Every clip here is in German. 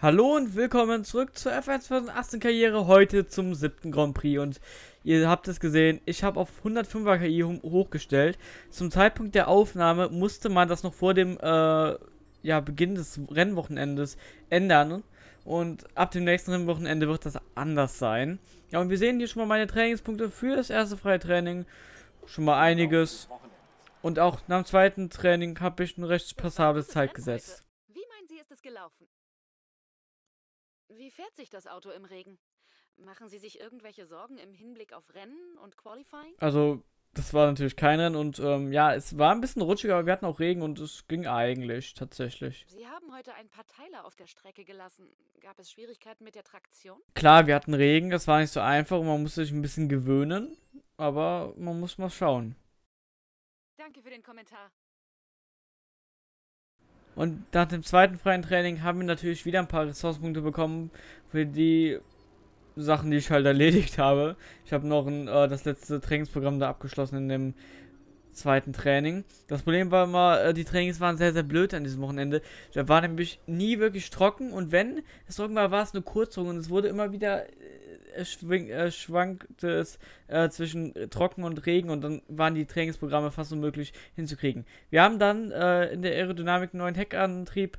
Hallo und willkommen zurück zur F1 2018 Karriere, heute zum siebten Grand Prix und ihr habt es gesehen, ich habe auf 105er KI hochgestellt. Zum Zeitpunkt der Aufnahme musste man das noch vor dem äh, ja, Beginn des Rennwochenendes ändern und ab dem nächsten Rennwochenende wird das anders sein. Ja und wir sehen hier schon mal meine Trainingspunkte für das erste freie Training, schon mal einiges und auch nach dem zweiten Training habe ich ein recht passables Zeit gesetzt. Wie meinen Sie, ist es gelaufen? Wie fährt sich das Auto im Regen? Machen Sie sich irgendwelche Sorgen im Hinblick auf Rennen und Qualifying? Also, das war natürlich kein Rennen und ähm, ja, es war ein bisschen rutschig, aber wir hatten auch Regen und es ging eigentlich tatsächlich. Sie haben heute ein paar Teile auf der Strecke gelassen. Gab es Schwierigkeiten mit der Traktion? Klar, wir hatten Regen, das war nicht so einfach und man musste sich ein bisschen gewöhnen, aber man muss mal schauen. Danke für den Kommentar. Und nach dem zweiten freien Training haben wir natürlich wieder ein paar Ressourcenpunkte bekommen für die Sachen, die ich halt erledigt habe. Ich habe noch ein, äh, das letzte Trainingsprogramm da abgeschlossen in dem zweiten Training. Das Problem war immer, äh, die Trainings waren sehr, sehr blöd an diesem Wochenende. Da war nämlich nie wirklich trocken und wenn es trocken war, war es nur kurz und es wurde immer wieder schwing, äh, schwankte es äh, zwischen Trocken und Regen und dann waren die Trainingsprogramme fast unmöglich hinzukriegen. Wir haben dann äh, in der Aerodynamik einen neuen Heckantrieb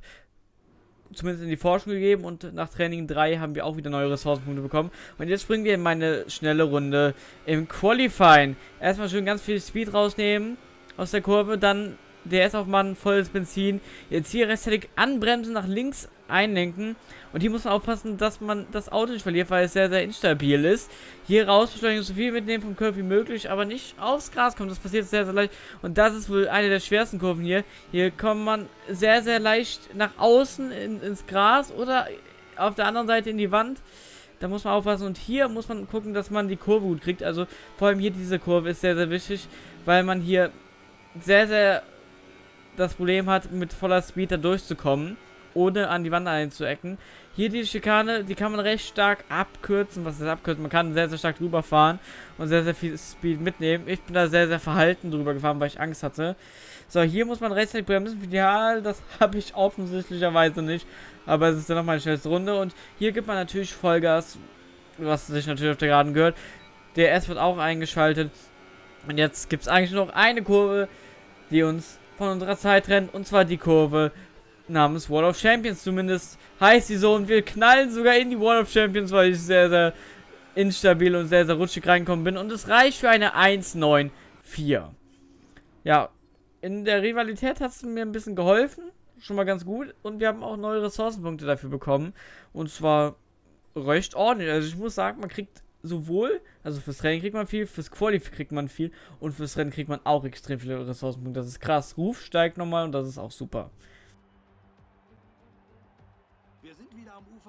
zumindest in die Forschung gegeben und nach Training 3 haben wir auch wieder neue Ressourcenpunkte bekommen. Und jetzt springen wir in meine schnelle Runde im Qualifying. Erstmal schön ganz viel Speed rausnehmen aus der Kurve, dann DS auf Mann, volles Benzin. Jetzt hier rechtzeitig anbremsen, nach links einlenken. Und hier muss man aufpassen, dass man das Auto nicht verliert, weil es sehr, sehr instabil ist. Hier raus beschleunigen, so viel mitnehmen vom Curve wie möglich, aber nicht aufs Gras kommen. Das passiert sehr, sehr leicht. Und das ist wohl eine der schwersten Kurven hier. Hier kommt man sehr, sehr leicht nach außen in, ins Gras oder auf der anderen Seite in die Wand. Da muss man aufpassen. Und hier muss man gucken, dass man die Kurve gut kriegt. Also vor allem hier diese Kurve ist sehr, sehr wichtig, weil man hier sehr, sehr das Problem hat, mit voller Speed da durchzukommen, ohne an die Wand einzuecken. Hier die Schikane, die kann man recht stark abkürzen. Was ist abkürzen? Man kann sehr, sehr stark drüber fahren und sehr, sehr viel Speed mitnehmen. Ich bin da sehr, sehr verhalten drüber gefahren, weil ich Angst hatte. So, hier muss man rechtzeitig bremsen. Ja, das habe ich offensichtlicherweise nicht. Aber es ist dann nochmal eine schnellste Runde. Und hier gibt man natürlich Vollgas, was sich natürlich auf der Geraden gehört. Der S wird auch eingeschaltet. Und jetzt gibt es eigentlich noch eine Kurve, die uns von unserer Zeit rennt. Und zwar die Kurve namens Wall of Champions. Zumindest heißt sie so. Und wir knallen sogar in die Wall of Champions, weil ich sehr, sehr instabil und sehr, sehr rutschig reinkommen bin. Und es reicht für eine 1-9-4. Ja, in der Rivalität hat es mir ein bisschen geholfen. Schon mal ganz gut. Und wir haben auch neue Ressourcenpunkte dafür bekommen. Und zwar recht ordentlich. Also ich muss sagen, man kriegt sowohl, also fürs Training kriegt man viel, fürs Quali kriegt man viel und fürs Rennen kriegt man auch extrem viele Ressourcenpunkte. Das ist krass. Ruf steigt nochmal und das ist auch super.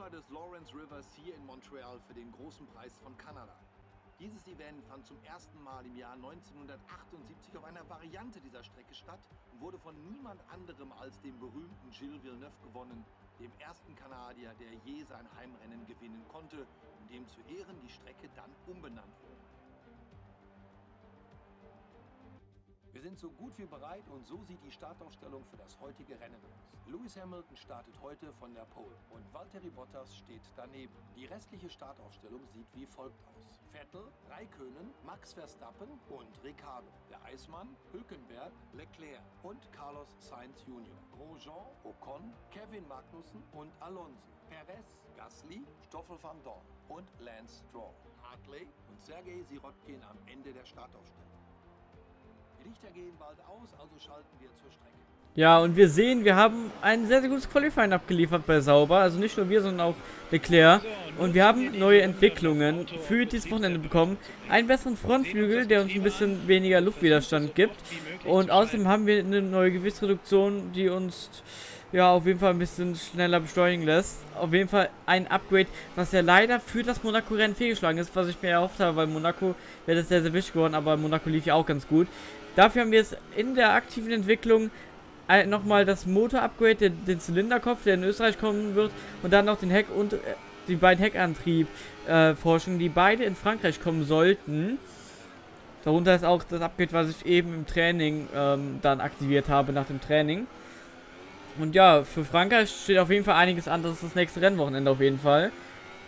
Ufer des Lawrence Rivers hier in Montreal für den großen Preis von Kanada. Dieses Event fand zum ersten Mal im Jahr 1978 auf einer Variante dieser Strecke statt und wurde von niemand anderem als dem berühmten Gilles Villeneuve gewonnen, dem ersten Kanadier, der je sein Heimrennen gewinnen konnte und dem zu Ehren die Strecke dann umbenannt wurde. Wir sind so gut wie bereit und so sieht die Startaufstellung für das heutige Rennen aus. Lewis Hamilton startet heute von der Pole und Valtteri Bottas steht daneben. Die restliche Startaufstellung sieht wie folgt aus. Vettel, Raikönen, Max Verstappen und Ricardo. Der Eismann, Hülkenberg, Leclerc und Carlos Sainz Jr. Grosjean, Ocon, Kevin Magnussen und Alonso. Perez, Gasly, Stoffel van Dorn und Lance Stroll. Hartley und Sergei Sirotkin am Ende der Startaufstellung. Ja, und wir sehen, wir haben ein sehr, sehr gutes Qualifying abgeliefert bei Sauber. Also nicht nur wir, sondern auch Leclerc. Und wir haben neue Entwicklungen für dieses Wochenende bekommen. Einen besseren Frontflügel, der uns ein bisschen weniger Luftwiderstand gibt. Und außerdem haben wir eine neue Gewichtsreduktion, die uns ja auf jeden Fall ein bisschen schneller beschleunigen lässt. Auf jeden Fall ein Upgrade, was ja leider für das Monaco-Rennen fehlgeschlagen ist, was ich mir erhofft habe, weil Monaco wäre das sehr, sehr wichtig geworden, aber Monaco lief ja auch ganz gut. Dafür haben wir jetzt in der aktiven Entwicklung nochmal das Motor-Upgrade, den, den, Zylinderkopf, der in Österreich kommen wird, und dann noch den Heck und äh, die beiden Heckantrieb-Forschungen, äh, die beide in Frankreich kommen sollten. Darunter ist auch das Upgrade, was ich eben im Training ähm, dann aktiviert habe, nach dem Training. Und ja, für Frankreich steht auf jeden Fall einiges an. Das ist das nächste Rennwochenende auf jeden Fall.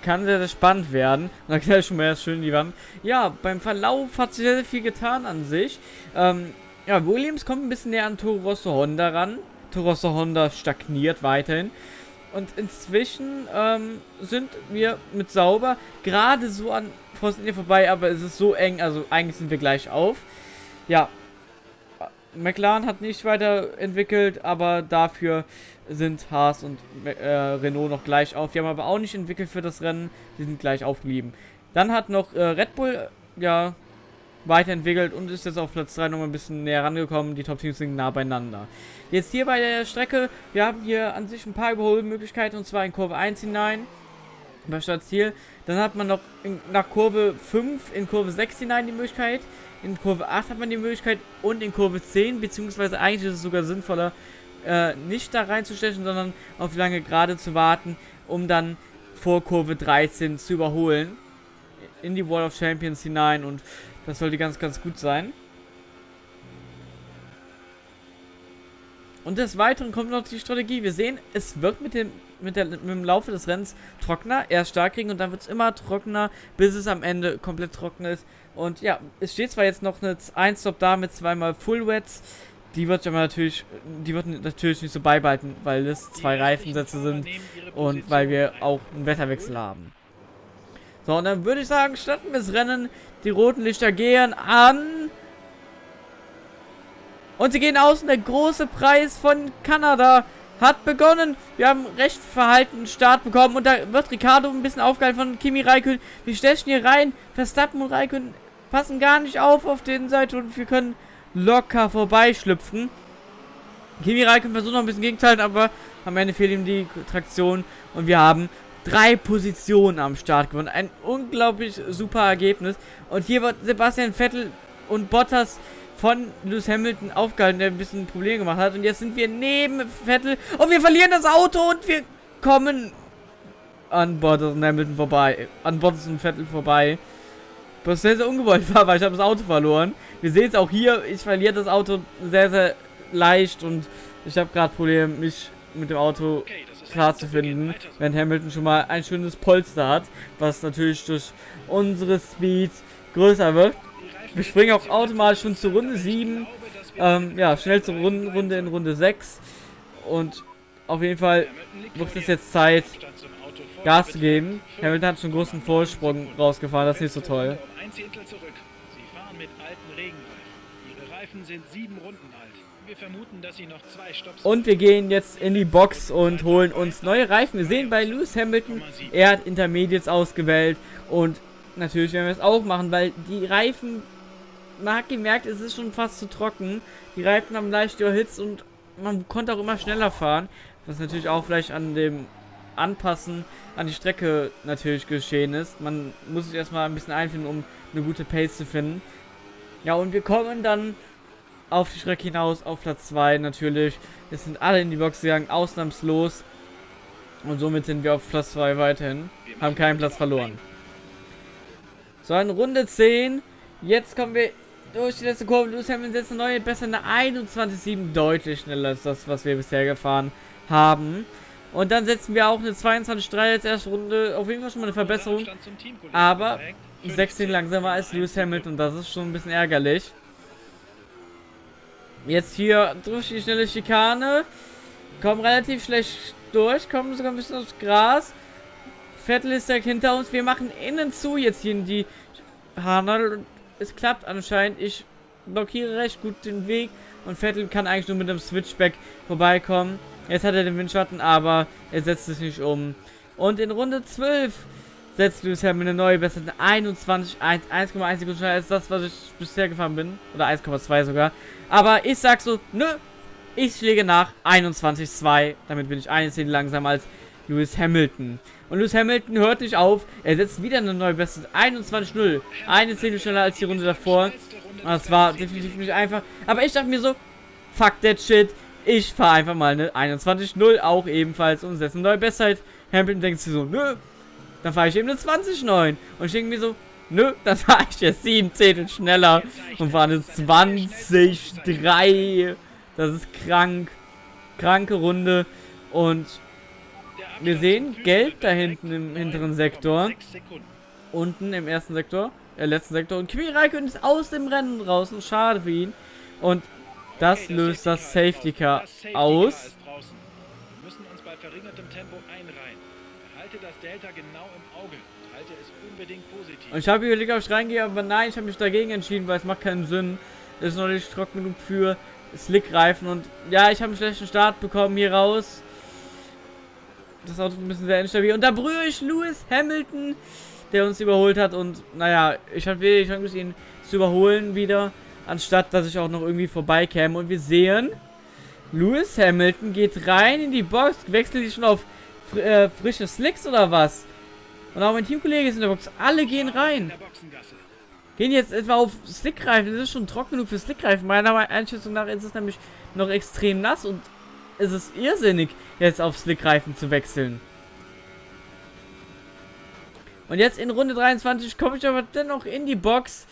Kann sehr, sehr spannend werden. Und dann knallt schon mal schön in die Wand. Ja, beim Verlauf hat sich sehr, sehr viel getan an sich. Ähm, ja, Williams kommt ein bisschen näher an Toro Rosso Honda ran. Toro Rosso Honda stagniert weiterhin. Und inzwischen ähm, sind wir mit Sauber gerade so an Force vorbei, aber es ist so eng, also eigentlich sind wir gleich auf. Ja, McLaren hat nicht weiterentwickelt, aber dafür sind Haas und äh, Renault noch gleich auf. Die haben aber auch nicht entwickelt für das Rennen, die sind gleich aufgeblieben. Dann hat noch äh, Red Bull, ja, weiterentwickelt und ist jetzt auf Platz 3 nochmal ein bisschen näher rangekommen. Die Top-Teams sind nah beieinander. Jetzt hier bei der Strecke, wir haben hier an sich ein paar Überholmöglichkeiten und zwar in Kurve 1 hinein. Bei Startziel. Dann hat man noch in, nach Kurve 5 in Kurve 6 hinein die Möglichkeit. In Kurve 8 hat man die Möglichkeit und in Kurve 10, beziehungsweise eigentlich ist es sogar sinnvoller, äh, nicht da reinzustechen, sondern auf lange Gerade zu warten, um dann vor Kurve 13 zu überholen. In die Wall of Champions hinein und das sollte ganz, ganz gut sein. Und des Weiteren kommt noch die Strategie. Wir sehen, es wird mit dem, mit, der, mit dem Laufe des Rennens trockener. Erst stark kriegen und dann wird es immer trockener, bis es am Ende komplett trocken ist. Und ja, es steht zwar jetzt noch eine 1-Stop da mit zweimal Full Wets. Die wird aber natürlich, die wird natürlich nicht so beibehalten, weil es zwei Reifensätze sind und weil wir auch einen Wetterwechsel haben. So, und dann würde ich sagen, starten wir das Rennen. Die roten Lichter gehen an. Und sie gehen aus und der große Preis von Kanada hat begonnen. Wir haben recht verhaltenen Start bekommen und da wird Ricardo ein bisschen aufgehalten von Kimi Raikön. Wir stechen hier rein. Verstappen und Raikön passen gar nicht auf auf den Seite und wir können locker vorbeischlüpfen. Kimi Raikön versucht noch ein bisschen gegenzuhalten, aber am Ende fehlt ihm die Traktion und wir haben drei Positionen am Start gewonnen. Ein unglaublich super Ergebnis. Und hier wird Sebastian Vettel und Bottas von Lewis Hamilton aufgehalten, der ein bisschen Probleme gemacht hat. Und jetzt sind wir neben Vettel und wir verlieren das Auto und wir kommen an Bottas und Hamilton vorbei. An Bottas und Vettel vorbei. Was sehr, sehr ungewollt war, weil ich habe das Auto verloren. Wir sehen es auch hier, ich verliere das Auto sehr, sehr leicht und ich habe gerade Probleme, mich mit dem Auto klar zu finden, wenn Hamilton schon mal ein schönes Polster hat, was natürlich durch unsere Speed größer wird. Wir springen auch automatisch schon zur Runde 7. Ähm, ja, schnell zur Runde, Runde in Runde 6. Und auf jeden Fall wird es jetzt Zeit, Gas zu geben. Hamilton hat schon einen großen Vorsprung rausgefahren, das ist nicht so toll. Und wir gehen jetzt in die Box und holen uns neue Reifen. Wir sehen bei Lewis Hamilton, er hat Intermediates ausgewählt und natürlich werden wir es auch machen, weil die Reifen, man hat gemerkt, es ist schon fast zu trocken. Die Reifen haben leicht überhitzt und man konnte auch immer schneller fahren, was natürlich auch vielleicht an dem Anpassen an die Strecke natürlich geschehen ist. Man muss sich erstmal ein bisschen einfinden, um eine gute Pace zu finden. Ja, und wir kommen dann auf die Strecke hinaus, auf Platz 2 natürlich. Es sind alle in die Box gegangen, ausnahmslos. Und somit sind wir auf Platz 2 weiterhin. Haben keinen Platz verloren. So, in Runde 10. Jetzt kommen wir durch die letzte Kurve. Lewis Hamilton setzt eine neue, besser eine 21,7. Deutlich schneller als das, was wir bisher gefahren haben. Und dann setzen wir auch eine 22,3 als erste Runde. Auf jeden Fall schon mal eine Verbesserung. Aber 16 langsamer als Lewis Hamilton. Das ist schon ein bisschen ärgerlich. Jetzt hier durch die schnelle Schikane. Kommen relativ schlecht durch. Kommen sogar ein bisschen aufs Gras. Vettel ist direkt hinter uns. Wir machen innen zu jetzt hier in die Hanal. Es klappt anscheinend. Ich blockiere recht gut den Weg. Und Vettel kann eigentlich nur mit dem Switchback vorbeikommen. Jetzt hat er den Windschatten, aber er setzt sich nicht um. Und in Runde 12 setzt Lewis Hamilton eine neue Beste 21, 1,1 Sekunden schneller als das, was ich bisher gefahren bin. Oder 1,2 sogar. Aber ich sag so, nö, ich schläge nach 21,2. Damit bin ich eine Szene langsamer als Lewis Hamilton. Und Lewis Hamilton hört nicht auf. Er setzt wieder eine neue Beste 21,0. Eine Szene schneller als die Runde davor. Das war definitiv nicht einfach. Aber ich dachte mir so, fuck that shit. Ich fahre einfach mal eine 21,0 auch ebenfalls und setze eine neue Bestzeit. Hamilton denkt sich so, nö, dann fahre ich eben eine 20,9. Und ich denke mir so, nö, dann fahre ich jetzt 7 Zehntel schneller und fahre eine 20,3. Das ist krank. kranke Runde und wir sehen Gelb da hinten im hinteren Sektor. Unten im ersten Sektor, äh, letzten Sektor. Und Kimi Räikkönen ist aus dem Rennen draußen. Schade für ihn. Und das löst das Safety Car aus. Wir müssen uns bei verringertem Tempo einreihen. Behalte das Delta genau im Auge. Halte es unbedingt positiv. Und ich habe überlegt, ob ich reingehe, aber nein, ich habe mich dagegen entschieden, weil es macht keinen Sinn. Es ist noch nicht trocken genug für Slickreifen. Und ja, ich habe einen schlechten Start bekommen hier raus. Das Auto ein bisschen sehr instabil. Und da berühre ich Lewis Hamilton, der uns überholt hat. Und naja, ich habe wenig Chance, ihn zu überholen wieder. Anstatt, dass ich auch noch irgendwie vorbeikäme. Und wir sehen, Lewis Hamilton geht rein in die Box. Wechselt die schon auf fr äh, frische Slicks oder was? Und auch mein Teamkollege ist in der Box. Alle gehen rein. Gehen jetzt etwa auf Slickreifen. Das ist schon trocken genug für Slickreifen. Meiner Einschätzung nach ist es nämlich noch extrem nass und es ist irrsinnig, jetzt auf Slickreifen zu wechseln. Und jetzt in Runde 23 komme ich aber dennoch in die Box,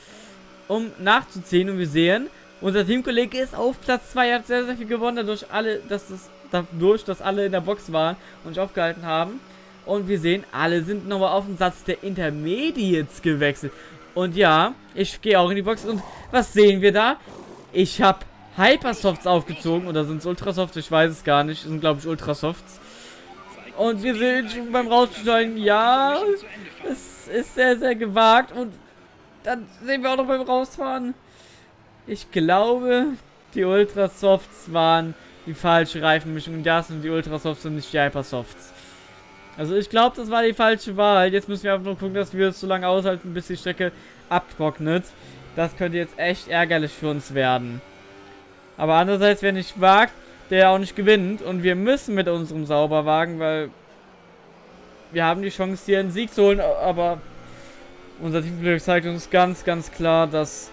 um nachzuziehen. Und wir sehen, unser Teamkollege ist auf Platz 2, hat sehr, sehr viel gewonnen, dadurch, alle, dass das, dadurch, dass alle in der Box waren und sich aufgehalten haben. Und wir sehen, alle sind nochmal auf den Satz der Intermediates gewechselt. Und ja, ich gehe auch in die Box. Und was sehen wir da? Ich habe Hypersofts aufgezogen. Oder sind es Ultrasofts? Ich weiß es gar nicht. Das sind, glaube ich, Ultrasofts. Und wir sind beim Raussteigen. Ja, es ist sehr, sehr gewagt. Und dann sehen wir auch noch beim Rausfahren. Ich glaube, die Ultrasofts waren die falsche Reifenmischung. Und das sind die Ultrasofts und nicht die Hypersofts. Also ich glaube, das war die falsche Wahl. Jetzt müssen wir einfach nur gucken, dass wir es so lange aushalten, bis die Strecke abtrocknet. Das könnte jetzt echt ärgerlich für uns werden. Aber andererseits, wer nicht wagt, der auch nicht gewinnt. Und wir müssen mit unserem Sauberwagen, weil wir haben die Chance, hier einen Sieg zu holen. Aber unser Team zeigt uns ganz, ganz klar, dass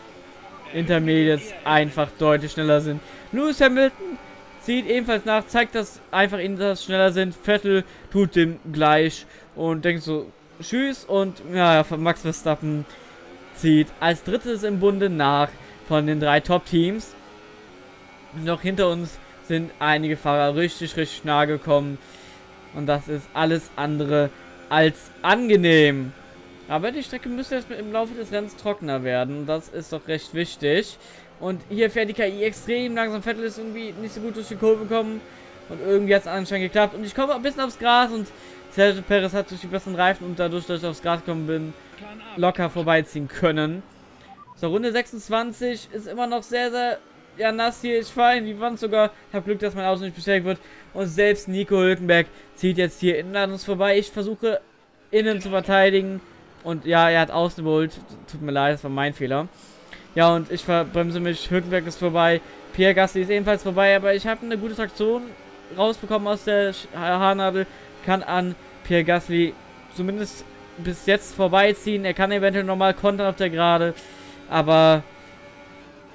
Intermediates einfach deutlich schneller sind. Lewis Hamilton zieht ebenfalls nach, zeigt, dass einfach Inters schneller sind. Vettel tut dem gleich und denkt so, tschüss. Und ja, Max Verstappen zieht als drittes im Bunde nach von den drei Top-Teams. Noch hinter uns sind einige Fahrer richtig, richtig nah gekommen. Und das ist alles andere als angenehm. Aber die Strecke müsste jetzt im Laufe des Rennens trockener werden. Das ist doch recht wichtig. Und hier fährt die KI extrem langsam. Vettel ist irgendwie nicht so gut durch die Kurve gekommen. Und irgendwie hat es anscheinend geklappt. Und ich komme ein bisschen aufs Gras und Sergio Perez hat durch die besseren Reifen und dadurch, dass ich aufs Gras gekommen bin, locker vorbeiziehen können. So, Runde 26 ist immer noch sehr, sehr ja, nass hier. Ich fahre in die Wand sogar. Hab Glück, dass mein Auto nicht beschädigt wird. Und selbst Nico Hülkenberg zieht jetzt hier innen an uns vorbei. Ich versuche innen zu verteidigen. Und ja, er hat außen überholt. Tut mir leid, das war mein Fehler. Ja, und ich verbremse mich. Hülkenberg ist vorbei. Pierre Gasly ist ebenfalls vorbei. Aber ich habe eine gute Traktion rausbekommen aus der Haarnadel. Kann an Pierre Gasly zumindest bis jetzt vorbeiziehen. Er kann eventuell nochmal kontern auf der Gerade. Aber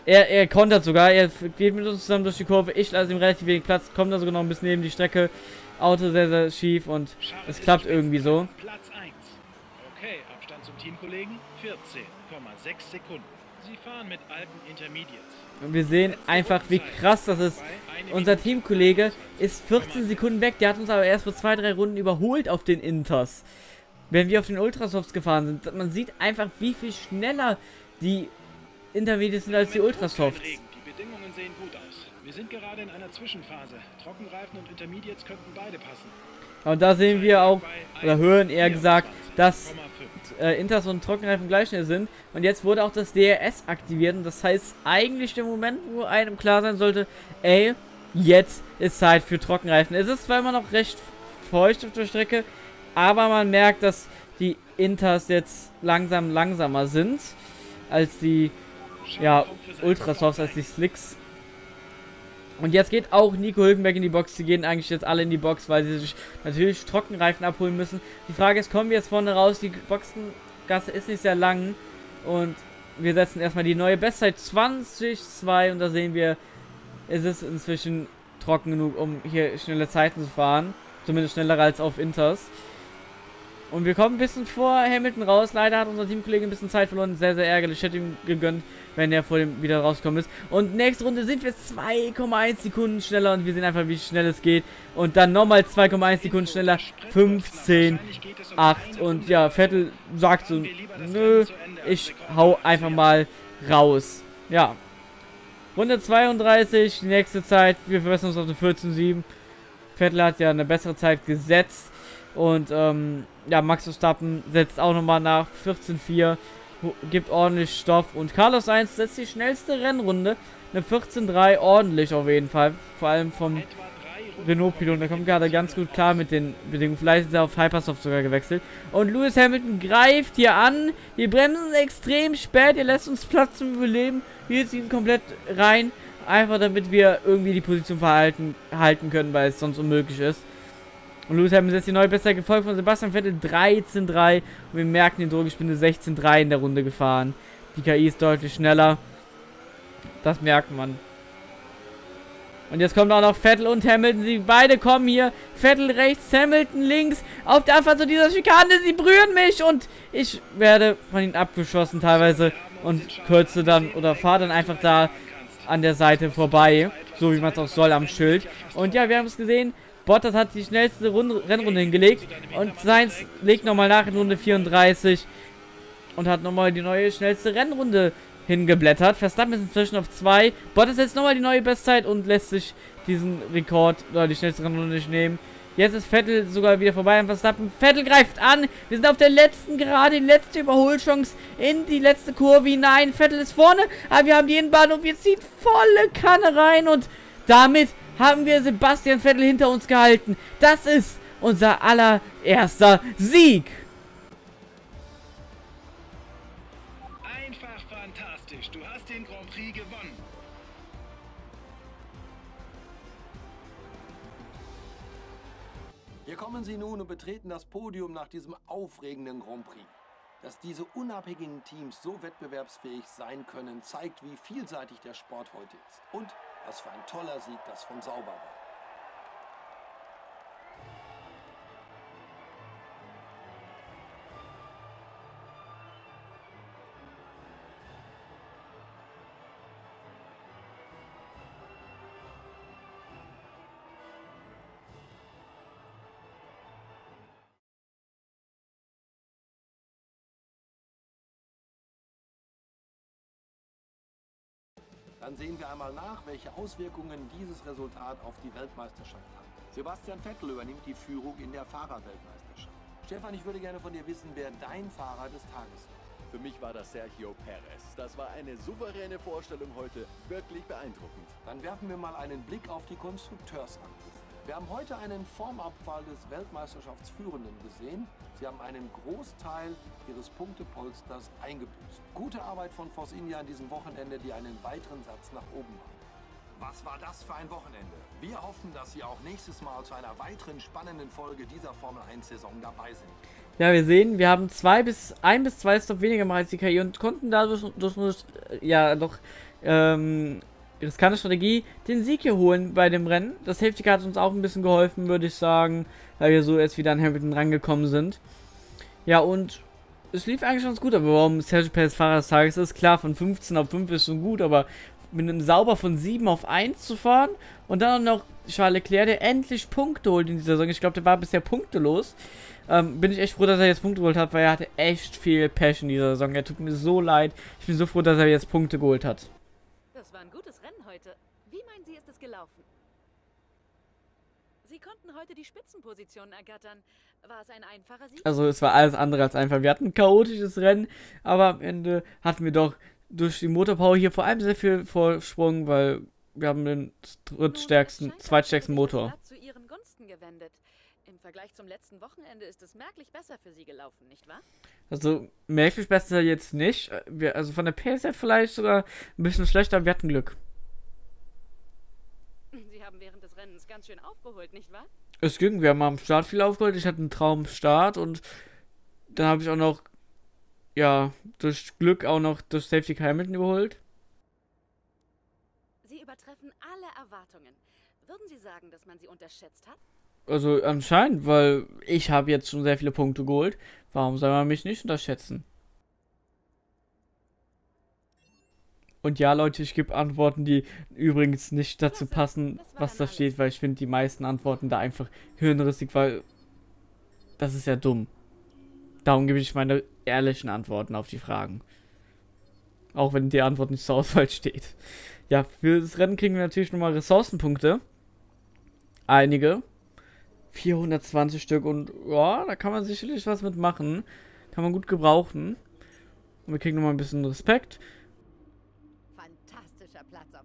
er, er kontert sogar. Er geht mit uns zusammen durch die Kurve. Ich lasse ihm relativ wenig Platz. Kommt da sogar noch ein bisschen neben die Strecke. Auto sehr, sehr schief und es klappt irgendwie so. Platz 1. Okay, Abstand zum Teamkollegen 14,6 Sekunden. Sie fahren mit alten Intermediates. Und wir sehen einfach, wie krass das ist. Unser Teamkollege ist 14 Sekunden weg. Der hat uns aber erst vor zwei, drei Runden überholt auf den Inters. Wenn wir auf den Ultrasofts gefahren sind. Man sieht einfach, wie viel schneller die Intermediates sind als die Ultrasofts. Die Bedingungen sehen gut aus. Wir sind gerade in einer Zwischenphase. Trockenreifen und Intermediates könnten beide passen. Und da sehen wir auch, oder hören eher gesagt, dass äh, Inters und Trockenreifen gleich schnell sind. Und jetzt wurde auch das DRS aktiviert. Und das heißt eigentlich der Moment, wo einem klar sein sollte, ey, jetzt ist Zeit für Trockenreifen. Es ist zwar immer noch recht feucht auf der Strecke, aber man merkt, dass die Inters jetzt langsam langsamer sind als die ja, Ultrasofts, als die Slicks. Und jetzt geht auch Nico Hülkenberg in die Box. Sie gehen eigentlich jetzt alle in die Box, weil sie sich natürlich Trockenreifen abholen müssen. Die Frage ist, kommen wir jetzt vorne raus? Die Boxengasse ist nicht sehr lang. Und wir setzen erstmal die neue Bestzeit 20.2 und da sehen wir, ist es inzwischen trocken genug, um hier schnelle Zeiten zu fahren. Zumindest schneller als auf Inters. Und wir kommen ein bisschen vor Hamilton raus. Leider hat unser Teamkollege ein bisschen Zeit verloren. Sehr, sehr ärgerlich. Ich hätte ihm gegönnt, wenn er vor dem wieder rauskommen ist. Und nächste Runde sind wir 2,1 Sekunden schneller und wir sehen einfach, wie schnell es geht. Und dann nochmal 2,1 Sekunden schneller. 15, 8. Und ja, Vettel sagt so, nö, ich hau einfach mal raus. Ja. Runde 32, die nächste Zeit. Wir verbessern uns auf eine 14,7. Vettel hat ja eine bessere Zeit gesetzt. Und ähm, ja, Max Verstappen setzt auch nochmal nach 14,4, gibt ordentlich Stoff. Und Carlos 1 setzt die schnellste Rennrunde. Eine 14,3 ordentlich auf jeden Fall. Vor allem vom Renault-Pilot. Der kommt gerade ganz gut klar mit den Bedingungen. Vielleicht ist er auf Hypersoft sogar gewechselt. Und Lewis Hamilton greift hier an. Die bremsen extrem spät. Ihr lässt uns Platz zum Überleben. Wir ziehen komplett rein. Einfach damit wir irgendwie die Position verhalten halten können, weil es sonst unmöglich ist. Und Lewis Hamilton ist die neue Bestzeit gefolgt von Sebastian Vettel 13.3. Und wir merken den Druck, ich bin eine 16.3 in der Runde gefahren. Die KI ist deutlich schneller. Das merkt man. Und jetzt kommt auch noch Vettel und Hamilton. Sie beide kommen hier. Vettel rechts, Hamilton links. Auf der Anfahrt zu dieser Schikane. Sie berühren mich. Und ich werde von ihnen abgeschossen teilweise. Und kürze dann oder fahre dann einfach da an der Seite vorbei. So wie man es auch soll am Schild. Und ja, wir haben es gesehen. Bottas hat die schnellste Runde, Rennrunde hingelegt und Sainz legt nochmal nach in Runde 34 und hat nochmal die neue schnellste Rennrunde hingeblättert. Verstappen ist inzwischen auf 2. Bottas setzt nochmal die neue Bestzeit und lässt sich diesen Rekord oder die schnellste Rennrunde nicht nehmen. Jetzt ist Vettel sogar wieder vorbei an Verstappen. Vettel greift an. Wir sind auf der letzten Gerade, die letzte Überholchance in die letzte Kurve hinein. Vettel ist vorne, aber wir haben die Innenbahn und wir ziehen volle Kanne rein und damit haben wir Sebastian Vettel hinter uns gehalten. Das ist unser allererster Sieg. Einfach fantastisch. Du hast den Grand Prix gewonnen. Hier kommen sie nun und betreten das Podium nach diesem aufregenden Grand Prix. Dass diese unabhängigen Teams so wettbewerbsfähig sein können, zeigt, wie vielseitig der Sport heute ist. Und was für ein toller Sieg das von Sauber war. Dann sehen wir einmal nach, welche Auswirkungen dieses Resultat auf die Weltmeisterschaft hat. Sebastian Vettel übernimmt die Führung in der Fahrerweltmeisterschaft. Stefan, ich würde gerne von dir wissen, wer dein Fahrer des Tages war. Für mich war das Sergio Perez. Das war eine souveräne Vorstellung heute. Wirklich beeindruckend. Dann werfen wir mal einen Blick auf die Konstrukteursrangliste. Wir haben heute einen Formabfall des Weltmeisterschaftsführenden gesehen. Sie haben einen Großteil ihres Punktepolsters eingebüßt. Gute Arbeit von Force India an diesem Wochenende, die einen weiteren Satz nach oben machen. Was war das für ein Wochenende? Wir hoffen, dass Sie auch nächstes Mal zu einer weiteren spannenden Folge dieser Formel 1-Saison dabei sind. Ja, wir sehen, wir haben zwei bis ein bis zwei Stop weniger gemacht als die KI und konnten dadurch durch, durch, ja doch ähm, riskante Strategie den Sieg hier holen bei dem Rennen. Das Safety Car hat uns auch ein bisschen geholfen, würde ich sagen, weil wir so jetzt wieder an Hamilton rangekommen sind. Ja, und es lief eigentlich ganz gut, aber warum Sergio Perez Fahrer des Tages ist, klar, von 15 auf 5 ist schon gut, aber mit einem Sauber von 7 auf 1 zu fahren und dann noch Charles Leclerc, der endlich Punkte holt in dieser Saison. Ich glaube, der war bisher punktelos. Ähm, bin ich echt froh, dass er jetzt Punkte geholt hat, weil er hatte echt viel Passion in dieser Saison. Er tut mir so leid. Ich bin so froh, dass er jetzt Punkte geholt hat. Das war ein gutes heute. Wie meinen Sie, ist es gelaufen? Sie konnten heute die Spitzenpositionen ergattern. War es ein einfacher Sieg? Also es war alles andere als einfach. Wir hatten ein chaotisches Rennen, aber am Ende hatten wir doch durch die Motorpower hier vor allem sehr viel Vorsprung, weil wir haben den drittstärksten, zweitstärksten Motor. Zu Ihren Gunsten gewendet. Im Vergleich zum letzten Wochenende ist es merklich besser für Sie gelaufen, nicht wahr? Also merklich besser jetzt nicht. Wir, also von der PSF vielleicht sogar ein bisschen schlechter, wir hatten Glück. Sie haben während des Rennens ganz schön aufgeholt, nicht wahr? Es ging, wir haben am Start viel aufgeholt. Ich hatte einen Traumstart und dann habe ich auch noch, ja, durch Glück auch noch durch Safety Hamilton überholt. Sie übertreffen alle Erwartungen. Würden Sie sagen, dass man sie unterschätzt hat? Also anscheinend, weil ich habe jetzt schon sehr viele Punkte geholt. Warum soll man mich nicht unterschätzen? Und ja, Leute, ich gebe Antworten, die übrigens nicht dazu passen, was da steht, weil ich finde die meisten Antworten da einfach hirnrissig, weil das ist ja dumm. Darum gebe ich meine ehrlichen Antworten auf die Fragen. Auch wenn die Antwort nicht zur Auswahl steht. Ja, für das Rennen kriegen wir natürlich nochmal Ressourcenpunkte. Einige. 420 Stück und ja, da kann man sicherlich was mitmachen. Kann man gut gebrauchen. Und wir kriegen nochmal ein bisschen Respekt.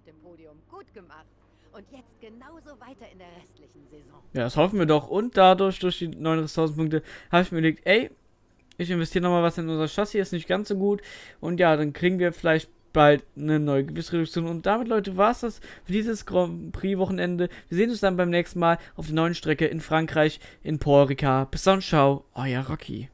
Dem Podium. Gut gemacht. Und jetzt genauso weiter in der restlichen Saison. Ja, das hoffen wir doch. Und dadurch, durch die neuen Ressourcenpunkte, habe ich mir überlegt, ey, ich investiere nochmal was in unser Chassis, ist nicht ganz so gut. Und ja, dann kriegen wir vielleicht bald eine neue Gewissreduktion. Und damit, Leute, war es das für dieses Grand Prix-Wochenende. Wir sehen uns dann beim nächsten Mal auf der neuen Strecke in Frankreich, in Paul Ricard. Bis dann, ciao, euer Rocky.